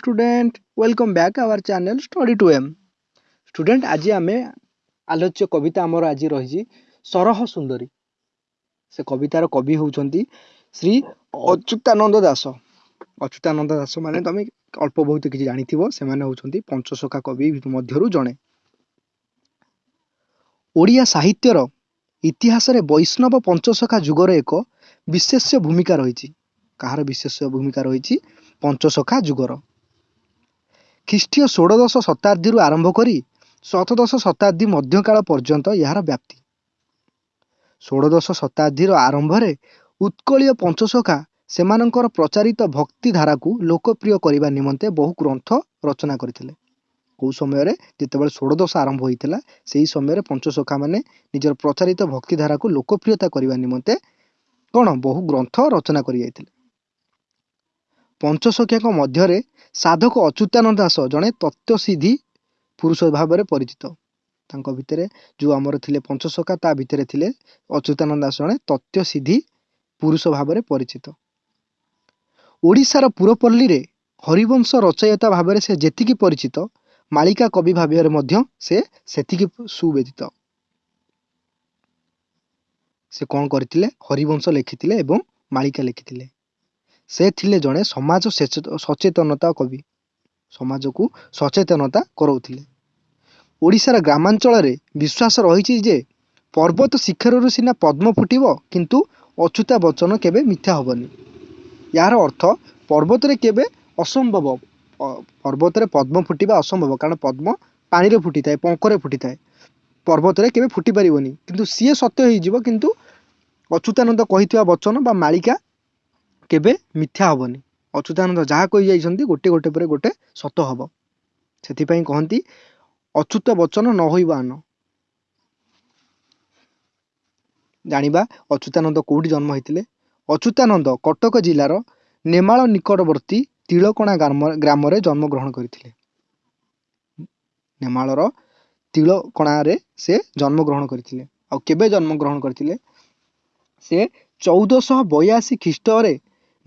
student welcome back our channel study to m. Student ଆଜି ଆମେ ଆଲୋଚ୍ୟ କବିତା ଆମର ଆଜି ରହିଛି ସରହ ସୁନ୍ଦରୀ ସେ କବିତାର କବି ହେଉଛନ୍ତି ଶ୍ରୀ ଅଚ୍ୟୁତାନନ୍ଦ ଦାସ ଅଚ୍ୟୁତାନନ୍ଦ ଦାସ ମାନେ ତମେ ଅଳ୍ପ ବହୁତ କିଛି ଜାଣିଥିବ ସେମାନେ ହେଉଛନ୍ତି ପଞ୍ଚସଖା କବି ମଧ୍ୟରୁ ଜଣେ ଓଡ଼ିଆ ସାହିତ୍ୟର ଇତିହାସରେ ବୈଷ୍ଣବ ପଞ୍ଚସଖା ଯୁଗର ଏକ ବିଶେଷ ଭୂମିକା ରହିଛି କାହାର ବିଶେଷ ଭୂମିକା ରହିଛି ପଞ୍ଚସଖା ଯୁଗର ଖ୍ରୀଷ୍ଟୀୟ ଷୋଡ଼ଦଶ ଶତାବ୍ଦୀରୁ ଆରମ୍ଭ କରି ସପ୍ତଦଶ ଶତାବ୍ଦୀ ମଧ୍ୟକାଳ ପର୍ଯ୍ୟନ୍ତ ଏହାର ବ୍ୟାପ୍ତି। ଷୋଡ଼ଦଶ ଶତାବ୍ଦୀର ଆରମ୍ଭରେ ଉତ୍କଳୀୟ ପଞ୍ଚସଖା ସେମାନଙ୍କର ପ୍ରଚାରିତ ଭକ୍ତି ଧାରାକୁ ଲୋକପ୍ରିୟ କରିବା ନିମନ୍ତେ ବହୁ ଗ୍ରନ୍ଥ ରଚନା କରିଥିଲେ। କେଉଁ ସମୟରେ? ଯେତେବେଳେ ଷୋଡ଼ଦଶ ଆରମ୍ଭ ହୋଇଥିଲା ସେହି ସମୟରେ ପଞ୍ଚସଖା ମାନେ ନିଜର ପ୍ରଚାରିତ ଭକ୍ତି ଧାରାକୁ ଲୋକପ୍ରିୟତା କରିବା ନିମନ୍ତେ କ'ଣ? ବହୁ ଗ୍ରନ୍ଥ ରଚନା କରିଯାଇଥିଲେ। ପଞ୍ଚସଖ୍ୟାଙ୍କ ମଧ୍ୟରେ ସାଧକ ଅଚ୍ୟୁତାନନ୍ଦ ଦାସ ଜଣେ ତତ୍ତ୍ୱସିଦ୍ଧି ପୁରୁଷ ଭାବରେ ପରିଚିତ। ତାଙ୍କ ଭିତରେ ଯେଉଁ ଆମର ଥିଲେ ପଞ୍ଚସଖା ତା ଭିତରେ ଥିଲେ ଅଚ୍ୟୁତାନନ୍ଦ ଦାସ ଜଣେ ତତ୍ତ୍ୱସିଦ୍ଧି ପୁରୁଷ ଭାବରେ ପରିଚିତ। ଓଡ଼ିଶାର ପୁରପଲ୍ଲୀରେ ହରିବଂଶ ରଚୟିତା ଭାବରେ ସେ ଯେତିକି ପରିଚିତ ମାଳିକା କବି ଭାବରେ ମଧ୍ୟ ସେ ସେତିକି ସୁବେଦିତ ସେ କ'ଣ କରିଥିଲେ? ହରିବଂଶ ଲେଖିଥିଲେ ଏବଂ ମାଳିକା ଲେଖିଥିଲେ। ସେ ଥିଲେ ଜଣେ ସମାଜ ସଚେତନତା କବି। ସମାଜକୁ ସଚେତନତା କରାଉଥିଲେ। ଓଡ଼ିଶାର ଗ୍ରାମାଞ୍ଚଳରେ ବିଶ୍ୱାସ ରହିଛି ଯେ ପର୍ବତ ଶିଖରରୁ ସିନା ପଦ୍ମ ଫୁଟିବ କିନ୍ତୁ ଅଚ୍ୟୁତା ବଚନ କେବେ ମିଥ୍ୟା ହେବନି। ଏହାର ଅର୍ଥ ପର୍ବତରେ କେବେ ଅସମ୍ଭବ ପର୍ବତରେ ପଦ୍ମ ଫୁଟିବା ଅସମ୍ଭବ କାରଣ ପଦ୍ମ ପାଣିରେ ଫୁଟିଥାଏ ପଙ୍କରେ ଫୁଟିଥାଏ। ପର୍ବତରେ କେବେ ଫୁଟି ପାରିବନି କିନ୍ତୁ ସିଏ ସତ୍ୟ ହେଇଯିବ କିନ୍ତୁ ଅଚ୍ୟୁତାନନ୍ଦ କହିଥିବା ବଚନ ବା ମାଳିକା କେବେ ମିଥ୍ୟା ହେବନି। ଅଚ୍ୟୁତାନନ୍ଦ ଯାହା କହିଯାଇଛନ୍ତି ଗୋଟେ ଗୋଟେ ପରେ ଗୋଟେ ସତ ହେବ। ସେଥିପାଇଁ କହନ୍ତି ଅଚ୍ୟୁତ ବଚନ ନ ହୋଇବା ଆନ। ଜାଣିବା ଅଚ୍ୟୁତାନନ୍ଦ କେଉଁଠି ଜନ୍ମ ହେଇଥିଲେ? ଅଚ୍ୟୁତାନନ୍ଦ କଟକ ଜିଲ୍ଲାର ନେମାଳ ନିକଟବର୍ତ୍ତୀ ତିଳକଣା ଗ୍ରାମରେ ଜନ୍ମଗ୍ରହଣ କରିଥିଲେ। ନେମାଳର ତିଳକଣାରେ ସେ ଜନ୍ମଗ୍ରହଣ କରିଥିଲେ। ଆଉ କେବେ ଜନ୍ମଗ୍ରହଣ କରିଥିଲେ? ସେ ଚଉଦଶହ ବୟାଅଶୀ ଖ୍ରୀଷ୍ଟରେ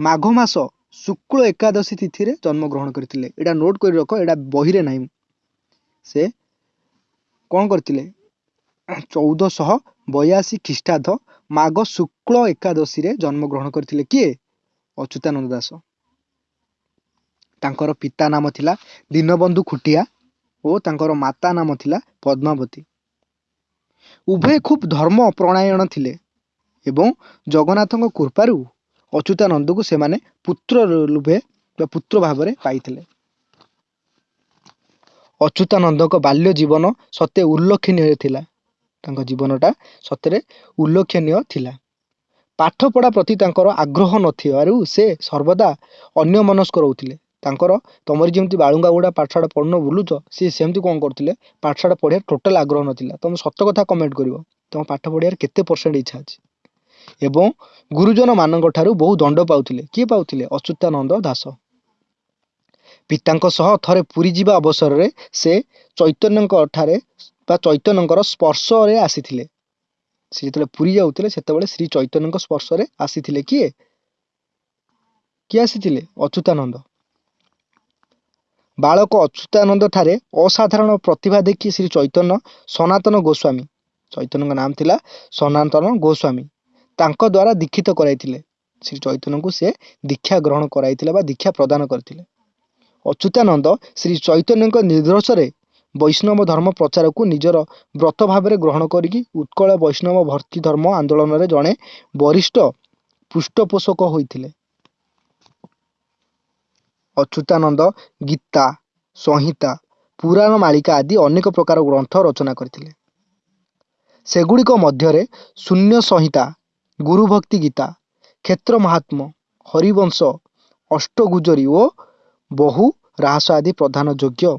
ମାଘ ମାସ ଶୁକ୍ଳ ଏକାଦଶୀ ତିଥିରେ ଜନ୍ମଗ୍ରହଣ କରିଥିଲେ। ଏଇଟା ନୋଟ୍ କରି ରଖ ଏଇଟା ବହିରେ ନାହିଁ। ସେ କ'ଣ କରିଥିଲେ? ଚଉଦଶହ ବୟାଅଶୀ ଖ୍ରୀଷ୍ଟାବ୍ଦ ମାଘ ଶୁକ୍ଳ ଏକାଦଶୀରେ ଜନ୍ମଗ୍ରହଣ କରିଥିଲେ। କିଏ? ଅଚ୍ୟୁତାନନ୍ଦ ଦାସ। ତାଙ୍କର ପିତା ନାମ ଥିଲା ଦୀନବନ୍ଧୁ ଖୁଟିଆ ଓ ତାଙ୍କର ମାତା ନାମ ଥିଲା ପଦ୍ମାବତୀ। ଉଭୟ ଖୁବ୍ ଧର୍ମ ପ୍ରଣାୟଣ ଥିଲେ ଏବଂ ଜଗନ୍ନାଥଙ୍କ କୃପାରୁ ଅଚ୍ୟୁତାନନ୍ଦକୁ ସେମାନେ ପୁତ୍ର ରୂପେ ବା ପୁତ୍ର ଭାବରେ ପାଇଥିଲେ। ଅଚ୍ୟୁତାନନ୍ଦଙ୍କ ବାଲ୍ୟ ଜୀବନ ସତେ ଉଲ୍ଲେଖନୀୟ ଥିଲା। ତାଙ୍କ ଜୀବନଟା ସତରେ ଉଲ୍ଲେଖନୀୟ ଥିଲା। ପାଠପଢ଼ା ପ୍ରତି ତାଙ୍କର ଆଗ୍ରହ ନଥିବାରୁ ସେ ସର୍ବଦା ଅନ୍ୟମନସ୍କ ରହୁଥିଲେ। ତାଙ୍କର ତମର ଯେମିତି ବାଳୁଙ୍ଗା ଗୁଡ଼ା ପାଠଶାଠ ପଢ଼ୁନ ବୁଲୁଛ ସିଏ ସେମିତି କ'ଣ କରୁଥିଲେ? ପାଠଶାଠ ପଢ଼ିବାର ଟୋଟାଲ ଆଗ୍ରହ ନଥିଲା। ତମେ ସତ କଥା କମେଣ୍ଟ କରିବ। ତମ ପାଠ ପଢ଼ିବାର କେତେ ପରସେଣ୍ଟ ଇଚ୍ଛା ଅଛି? ଏବଂ ଗୁରୁଜନମାନଙ୍କ ଠାରୁ ବହୁ ଦଣ୍ଡ ପାଉଥିଲେ। କିଏ ପାଉଥିଲେ? ଅଚ୍ୟୁତାନନ୍ଦ ଦାସ। ପିତାଙ୍କ ସହ ଥରେ ପୁରୀ ଯିବା ଅବସରରେ ସେ ଚୈତନ୍ୟଙ୍କ ଠାରେ ବା ଚୈତନ୍ୟଙ୍କର ସ୍ପର୍ଶରେ ଆସିଥିଲେ। ସେ ଯେତେବେଳେ ପୁରୀ ଯାଉଥିଲେ ସେତେବେଳେ ଶ୍ରୀ ଚୈତନ୍ୟଙ୍କ ସ୍ପର୍ଶରେ ଆସିଥିଲେ। କିଏ? କିଏ ଆସିଥିଲେ? ଅଚ୍ୟୁତାନନ୍ଦ। ବାଳକ ଅଚ୍ୟୁତାନନ୍ଦ ଠାରେ ଅସାଧାରଣ ପ୍ରତିଭା ଦେଖି ଶ୍ରୀ ଚୈତନ୍ୟ ସନାତନ ଗୋସ୍ୱାମୀ ଚୈତନ୍ୟଙ୍କ ନାମ ଥିଲା ସନାତନ ଗୋସ୍ୱାମୀ। ତାଙ୍କ ଦ୍ୱାରା ଦୀକ୍ଷିତ କରାଇଥିଲେ। ଶ୍ରୀ ଚୈତନ୍ୟଙ୍କୁ ସେ ଦୀକ୍ଷା ଗ୍ରହଣ କରାଇଥିଲେ ବା ଦୀକ୍ଷା ପ୍ରଦାନ କରିଥିଲେ। ଅଚ୍ୟୁତାନନ୍ଦ ଶ୍ରୀ ଚୈତନ୍ୟଙ୍କ ନିର୍ଦ୍ଦେଶରେ ବୈଷ୍ଣବ ଧର୍ମ ପ୍ରଚାରକୁ ନିଜର ବ୍ରତ ଭାବରେ ଗ୍ରହଣ କରିକି ଉତ୍କଳ ବୈଷ୍ଣବ ଭର୍ତ୍ତି ଧର୍ମ ଆନ୍ଦୋଳନରେ ଜଣେ ବରିଷ୍ଠ ପୃଷ୍ଠପୋଷକ ହୋଇଥିଲେ। ଅଚ୍ୟୁତାନନ୍ଦ ଗୀତା ସଂହିତା ପୁରାଣ ମାଳିକା ଆଦି ଅନେକ ପ୍ରକାର ଗ୍ରନ୍ଥ ରଚନା କରିଥିଲେ। ସେଗୁଡ଼ିକ ମଧ୍ୟରେ ଶୂନ୍ୟ ସଂହିତା ଗୁରୁଭକ୍ତି ଗୀତା କ୍ଷେତ୍ର ମହାତ୍ମ ହରିବଂଶ ଅଷ୍ଟଗୁଜରୀ ଓ ବହୁ ରାହସ ଆଦି ପ୍ରଧାନ ଯୋଗ୍ୟ।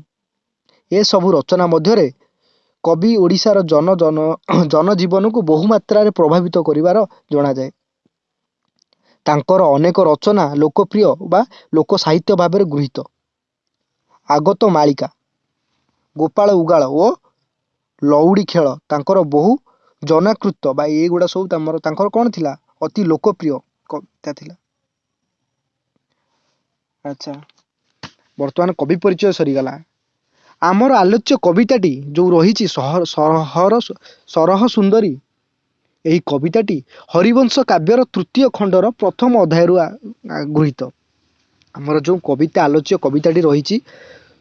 ଏସବୁ ରଚନା ମଧ୍ୟରେ କବି ଓଡ଼ିଶାର ଜନ ଜନ ଜନଜୀବନକୁ ବହୁ ମାତ୍ରାରେ ପ୍ରଭାବିତ କରିବାର ଜଣାଯାଏ। ତାଙ୍କର ଅନେକ ରଚନା ଲୋକପ୍ରିୟ ବା ଲୋକ ସାହିତ୍ୟ ଭାବରେ ଗୃହୀତ। ଆଗତ ମାଳିକା ଗୋପାଳ ଉଗାଳ ଓ ଲଉଡ଼ି ଖେଳ ତାଙ୍କର ବହୁ ଜନାକୃତ ବା ଏଇଗୁଡ଼ା ସବୁ ତମର ତାଙ୍କର କ'ଣ ଥିଲା? ଅତି ଲୋକପ୍ରିୟ କବିତା ଥିଲା। ଆଚ୍ଛା। ବର୍ତ୍ତମାନ କବି ପରିଚୟ ସରିଗଲା। ଆମର ଆଲୋଚ୍ୟ କବିତାଟି ଯେଉଁ ରହିଛି ସରହ ସୁନ୍ଦରୀ ଏହି କବିତାଟି ହରିବଂଶ କାବ୍ୟର ତୃତୀୟ ଖଣ୍ଡର ପ୍ରଥମ ଅଧ୍ୟାୟରୁ ଗୃହୀତ। ଆମର ଯେଉଁ କବିତା ଆଲୋଚ୍ୟ କବିତାଟି ରହିଛି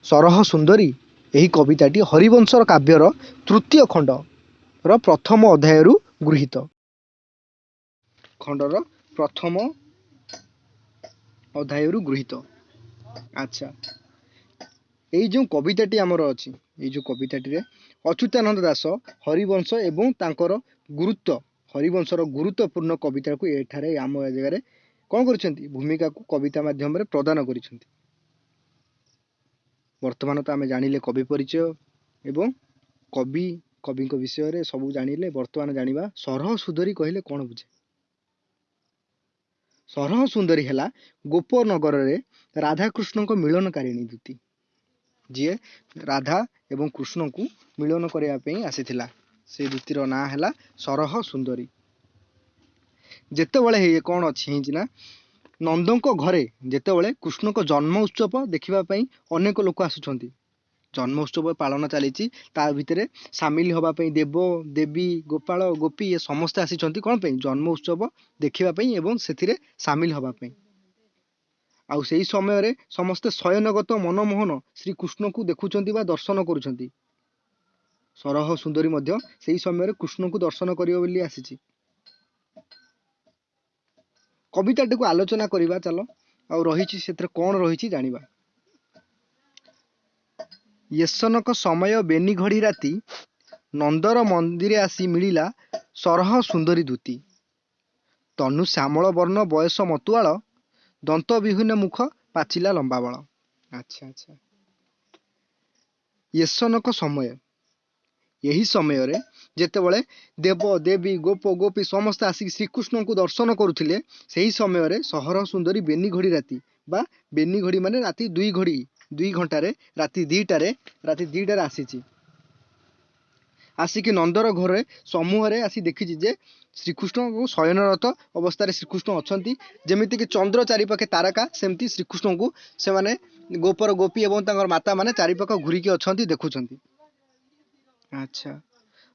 ସରହ ସୁନ୍ଦରୀ ଏହି କବିତାଟି ହରିବଂଶର କାବ୍ୟର ତୃତୀୟ ଖଣ୍ଡର ପ୍ରଥମ ଅଧ୍ୟାୟରୁ ଗୃହୀତ ଖଣ୍ଡର ପ୍ରଥମ ଅଧ୍ୟାୟରୁ ଗୃହୀତ ଆଚ୍ଛା ଏଇ ଯେଉଁ କବିତାଟି ଆମର ଅଛି ଏଇ ଯେଉଁ କବିତାଟିରେ ଅଚ୍ୟୁତାନନ୍ଦ ଦାସ ହରିବଂଶ ଏବଂ ତାଙ୍କର ଗୁରୁତ୍ୱ ହରିବଂଶର ଗୁରୁତ୍ୱପୂର୍ଣ୍ଣ କବିତାକୁ ଏଠାରେ ଆମ ଏ ଜାଗାରେ କ'ଣ କରିଛନ୍ତି ଭୂମିକାକୁ କବିତା ମାଧ୍ୟମରେ ପ୍ରଦାନ କରିଛନ୍ତି ବର୍ତ୍ତମାନ ତ ଆମେ ଜାଣିଲେ କବି ପରିଚୟ ଏବଂ କବି କବିଙ୍କ ବିଷୟରେ ସବୁ ଜାଣିଲେ ବର୍ତ୍ତମାନ ଜାଣିବା। ସରହ ସୁନ୍ଦରୀ କହିଲେ କ'ଣ ବୁଝେ? ସରହ ସୁନ୍ଦରୀ ହେଲା ଗୋପନଗରରେ ରାଧାକୃଷ୍ଣଙ୍କ ମିଳନକାରିଣୀ ଦୂତି। ଯିଏ ରାଧା ଏବଂ କୃଷ୍ଣଙ୍କୁ ମିଳନ କରିବା ପାଇଁ ଆସିଥିଲା। ସେ ଦୂତିର ନାଁ ହେଲା ସରହ ସୁନ୍ଦରୀ। ଯେତେବେଳେ ହେଇ କ'ଣ ଅଛି ହେଇଛି ନା ନନ୍ଦଙ୍କ ଘରେ ଯେତେବେଳେ କୃଷ୍ଣଙ୍କ ଜନ୍ମ ଉତ୍ସବ ଦେଖିବା ପାଇଁ ଅନେକ ଲୋକ ଆସୁଛନ୍ତି। ଜନ୍ମ ଉତ୍ସବ ପାଳନ ଚାଲିଛି ତା ଭିତରେ ସାମିଲ ହେବା ପାଇଁ ଦେବ ଦେବୀ ଗୋପାଳ ଗୋପୀ ଏ ସମସ୍ତେ ଆସିଛନ୍ତି କ'ଣ ପାଇଁ ଜନ୍ମ ଉତ୍ସବ ଦେଖିବା ପାଇଁ ଏବଂ ସେଥିରେ ସାମିଲ ହେବା ପାଇଁ ଆଉ ସେଇ ସମୟରେ ସମସ୍ତେ ଶୟନଗତ ମନମୋହନ ଶ୍ରୀକୃଷ୍ଣଙ୍କୁ ଦେଖୁଛନ୍ତି ବା ଦର୍ଶନ କରୁଛନ୍ତି ସରହ ସୁନ୍ଦରୀ ମଧ୍ୟ ସେଇ ସମୟରେ କୃଷ୍ଣଙ୍କୁ ଦର୍ଶନ କରିବ ବୋଲି ଆସିଛି। କବିତାଟିକୁ ଆଲୋଚନା କରିବା ଚାଲ। ଆଉ ରହିଛି ସେଥିରେ କ'ଣ ରହିଛି ଜାଣିବା। ୟଶନକ ସମୟ ବେନି ଘଡ଼ି ରାତି ନନ୍ଦର ମନ୍ଦିରେ ଆସି ମିଳିଲା ସରହ ସୁନ୍ଦରୀ ଦୂତି। ତନୁ ଶ୍ୟାମଳ ବର୍ଣ୍ଣ ବୟସ ମତୁଆଳ ଦନ୍ତ ବିହୀନ ମୁଖ ପାଚିଲା ଲମ୍ବା ବାଳ ଆଚ୍ଛା ଆଚ୍ଛା। ୟଶନକ ସମୟ। ଏହି ସମୟରେ ଯେତେବେଳେ ଦେବ ଦେବୀ ଗୋପ ଗୋପୀ ସମସ୍ତେ ଆସିକି ଶ୍ରୀକୃଷ୍ଣଙ୍କୁ ଦର୍ଶନ କରୁଥିଲେ ସେହି ସମୟରେ ସହର ସୁନ୍ଦରୀ ବେନି ଘଡ଼ି ରାତି ବା ବେନି ଘଡ଼ି ମାନେ ରାତି ଦୁଇ ଘଡ଼ି ଦୁଇ ଘଣ୍ଟାରେ ରାତି ଦିଟାରେ ରାତି ଦିଟାରେ ଆସିଛି ଆସିକି ନନ୍ଦର ଘରେ ସମୂହରେ ଆସି ଦେଖିଛି ଯେ ଶ୍ରୀକୃଷ୍ଣଙ୍କୁ ଶୟନରତ ଅବସ୍ଥାରେ ଶ୍ରୀକୃଷ୍ଣ ଅଛନ୍ତି ଯେମିତିକି ଚନ୍ଦ୍ର ଚାରିପାଖେ ତାରକା ସେମିତି ଶ୍ରୀକୃଷ୍ଣଙ୍କୁ ସେମାନେ ଗୋପର ଗୋପୀ ଏବଂ ତାଙ୍କର ମାତାମାନେ ଚାରିପାଖ ଘୁରିକି ଅଛନ୍ତି ଦେଖୁଛନ୍ତି ଆଚ୍ଛା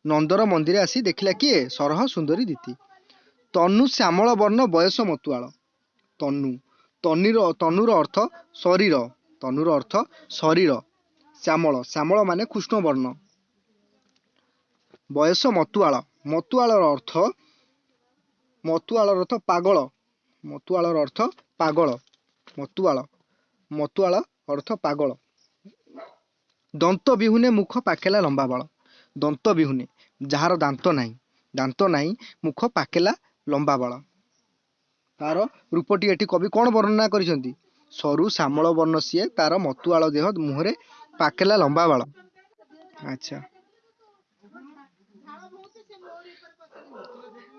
ନନ୍ଦର ମନ୍ଦିରେ ଆସି ଦେଖିଲା କିଏ? ସରହ ସୁନ୍ଦରୀ ଦିତି। ତନୁ ଶ୍ୟାମଳ ବର୍ଣ୍ଣ ବୟସ ମତୁଆଳ। ତନୁ ତନିର ତନୁର ଅର୍ଥ ଶରୀର। ତନୁର ଅର୍ଥ ଶରୀର। ଶ୍ୟାମଳ। ଶ୍ୟାମଳ ମାନେ କୃଷ୍ଣ ବର୍ଣ୍ଣ ବୟସ ମତୁଆଳ। ମତୁଆଳର ଅର୍ଥ ମତୁଆଳର ଅର୍ଥ ପାଗଳ। ମତୁଆଳର ଅର୍ଥ ପାଗଳ। ମତୁଆଳ। ମତୁଆଳ ଅର୍ଥ ପାଗଳ। ଦନ୍ତ ବିହୁନେ ମୁଖ ପାକେଲା ଲମ୍ବା ବାଳ ଦନ୍ତ ବିହୁନେ। ଯାହାର ଦାନ୍ତ ନାହିଁ। ଦାନ୍ତ ନାହିଁ ମୁଖ ପାକେଲା ଲମ୍ବା ବାଳ ତାର ରୂପଟି ଏଠି କବି କ'ଣ ବର୍ଣ୍ଣନା କରିଛନ୍ତି? ସରୁ ଶ୍ୟାମଳ ବର୍ଣ୍ଣ ସିଏ ତାର ମତୁଆଳ ଦେହ ମୁହଁରେ ପାକେଲା ଲମ୍ବା ବାଳ ଆଚ୍ଛା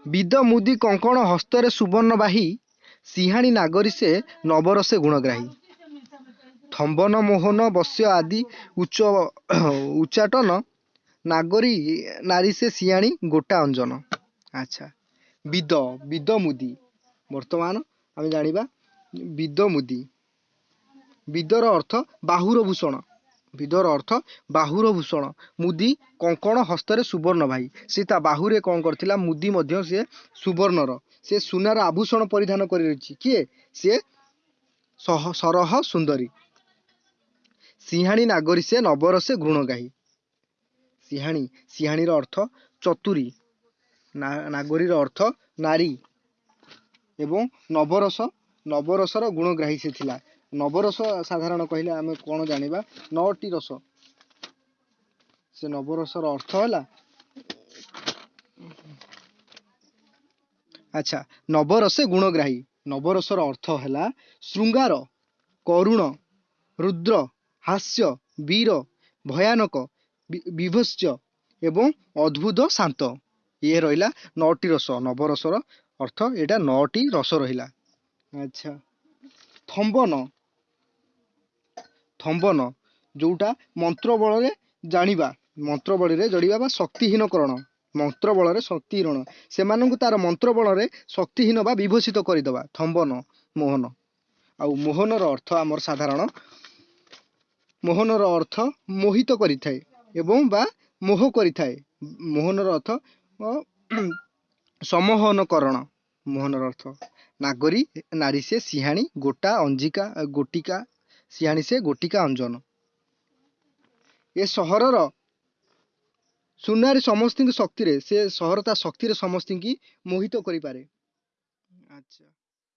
ବିଦ ମୁଦି କଙ୍କଣ ହସ୍ତରେ ସୁବର୍ଣ୍ଣ ବାହି ସିଂହାଣୀ ନାଗରୀ ସେ ନବରସେ ଗୁଣଗ୍ରାହୀ ଥମ୍ବନ ମୋହନ ବସ୍ୟ ଆଦି ଉଚ୍ଚ ଉଚ୍ଚାଟନ ନାଗରୀ ନାରୀ ସେ ସିଆଣୀ ଗୋଟା ଅଞ୍ଜନ ଆଚ୍ଛା ବିଦ ବିଦ ମୁଦି ବର୍ତ୍ତମାନ ଆମେ ଜାଣିବା ବିଦ ମୁଦି ବିଦର ଅର୍ଥ ବାହୁର ଭୂଷଣ ବିଦର ଅର୍ଥ ବାହୁର ଭୂଷଣ ମୁଦି କଙ୍କଣ ହସ୍ତରେ ସୁବର୍ଣ୍ଣ ଭାଇ। ସେ ତା ବାହୁରେ କ'ଣ କରିଥିଲା? ମୁଦି ମଧ୍ୟ ସିଏ ସୁବର୍ଣ୍ଣର। ସେ ସୁନାର ଆଭୂଷଣ ପରିଧାନ କରି ରହିଛି। କିଏ? ସିଏ ସହ ସରହ ସୁନ୍ଦରୀ। ସିଂହାଣୀ ନାଗରୀ ସେ ନବରସେ ଘୃଣଗାହୀ। ସିଂହାଣୀ ସିଂହାଣୀର ଅର୍ଥ ଚତୁରୀ। ନା- ନାଗରୀର ଅର୍ଥ ନାରୀ। ଏବଂ ନବରସ ନବରସର ଗୁଣଗ୍ରାହୀ ସେ ଥିଲା। ନବରସ ସାଧାରଣ କହିଲେ ଆମେ କ'ଣ ଜାଣିବା? ନଅଟି ରସ। ସେ ନବରସର ଅର୍ଥ ହେଲା ଆଚ୍ଛା ନବରସେ ଗୁଣଗ୍ରାହୀ। ନବରସର ଅର୍ଥ ହେଲା ଶୃଙ୍ଗାର କରୁଣ ରୁଦ୍ର ହାସ୍ୟ ବୀର ଭୟାନକ ବିଭତ୍ସ୍ୟ ଏବଂ ଅଦ୍ଭୁତ ଶାନ୍ତ। ଇଏ ରହିଲା ନଅଟି ରସ। ନବରସର ଅର୍ଥ ଏଇଟା ନଅଟି ରସ ରହିଲା। ଆଚ୍ଛା ଥମ୍ବନ। ଥମ୍ବନ ଯୋଉଟା ମନ୍ତ୍ର ବଳରେ ଜାଣିବା ମନ୍ତ୍ର ବଳରେ ଜଡ଼ିବା ବା ଶକ୍ତିହୀନକରଣ ମନ୍ତ୍ର ବଳରେ ଶକ୍ତିହୀନ ସେମାନଙ୍କୁ ତାର ମନ୍ତ୍ର ବଳରେ ଶକ୍ତିହୀନ ବା ବିଭୂଷିତ କରିଦେବା ଥମ୍ବନ ମୋହନ। ଆଉ ମୋହନର ଅର୍ଥ ଆମର ସାଧାରଣ। ମୋହନର ଅର୍ଥ ମୋହିତ କରିଥାଏ ଏବଂ ବା ମୋହ କରିଥାଏ। ମୋହନର ଅର୍ଥ ସମୋହନକରଣ ମୋହନର ଅର୍ଥ। ନାଗରୀ ନାରୀ ସେ ସିହାଣୀ ଗୋଟା ଅଞ୍ଜିକା ଗୋଟିକା ସିହାଣୀ ସେ ଗୋଟିକା ଅଞ୍ଜନ। ଏ ସହରର ସୁନାରୀ ସମସ୍ତଙ୍କ ଶକ୍ତିରେ ସେ ସହର ତା ଶକ୍ତିରେ ସମସ୍ତଙ୍କୁ ମୋହିତ କରିପାରେ। ଆଚ୍ଛା।